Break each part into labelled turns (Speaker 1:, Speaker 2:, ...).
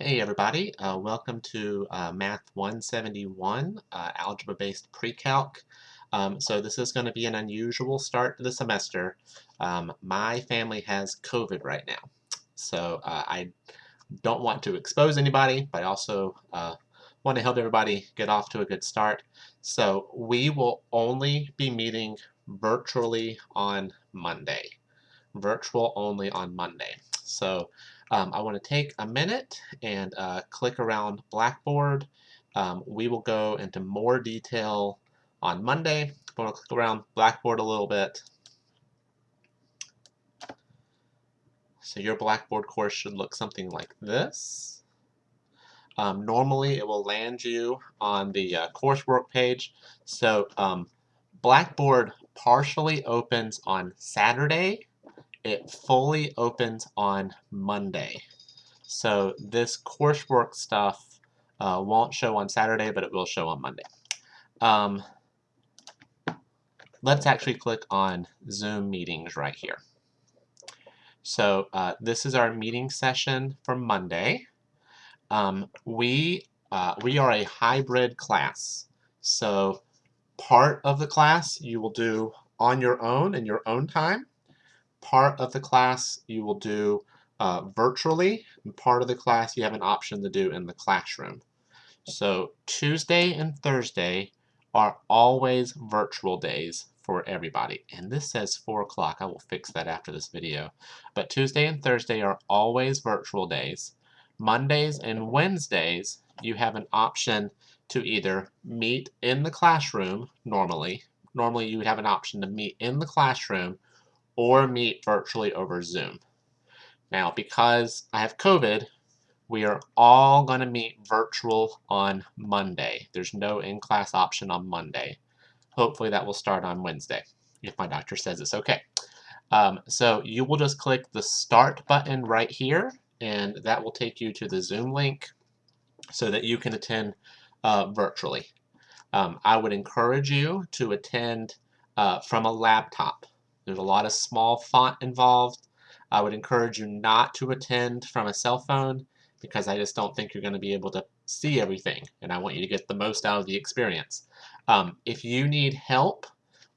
Speaker 1: Hey everybody, uh, welcome to uh, Math 171, uh, Algebra-Based Pre-Calc. Um, so this is going to be an unusual start to the semester. Um, my family has COVID right now, so uh, I don't want to expose anybody, but I also uh, want to help everybody get off to a good start. So we will only be meeting virtually on Monday. Virtual only on Monday. So um, I want to take a minute and uh, click around Blackboard. Um, we will go into more detail on Monday. I'm going to click around Blackboard a little bit. So your Blackboard course should look something like this. Um, normally it will land you on the uh, coursework page. So um, Blackboard partially opens on Saturday it fully opens on Monday. So this coursework stuff uh, won't show on Saturday, but it will show on Monday. Um, let's actually click on Zoom meetings right here. So uh, this is our meeting session for Monday. Um, we, uh, we are a hybrid class. So part of the class you will do on your own in your own time part of the class you will do uh, virtually, and part of the class you have an option to do in the classroom. So Tuesday and Thursday are always virtual days for everybody. And this says 4 o'clock. I will fix that after this video. But Tuesday and Thursday are always virtual days. Mondays and Wednesdays, you have an option to either meet in the classroom normally. Normally you would have an option to meet in the classroom or meet virtually over Zoom. Now, because I have COVID, we are all going to meet virtual on Monday. There's no in-class option on Monday. Hopefully that will start on Wednesday, if my doctor says it's okay. Um, so you will just click the Start button right here, and that will take you to the Zoom link so that you can attend uh, virtually. Um, I would encourage you to attend uh, from a laptop. There's a lot of small font involved. I would encourage you not to attend from a cell phone because I just don't think you're going to be able to see everything and I want you to get the most out of the experience. Um, if you need help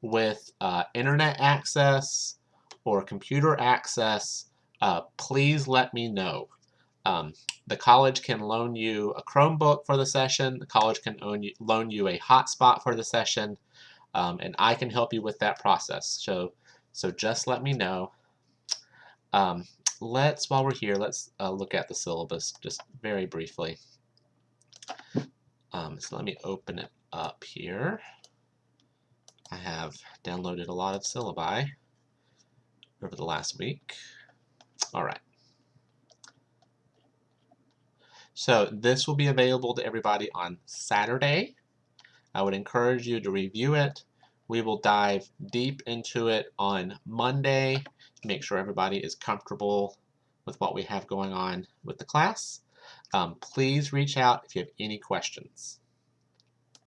Speaker 1: with uh, internet access or computer access, uh, please let me know. Um, the college can loan you a Chromebook for the session. The college can you, loan you a hotspot for the session. Um, and I can help you with that process. So so just let me know. Um, let's, while we're here, let's uh, look at the syllabus just very briefly. Um, so let me open it up here. I have downloaded a lot of syllabi over the last week. All right. So this will be available to everybody on Saturday. I would encourage you to review it we will dive deep into it on Monday make sure everybody is comfortable with what we have going on with the class. Um, please reach out if you have any questions.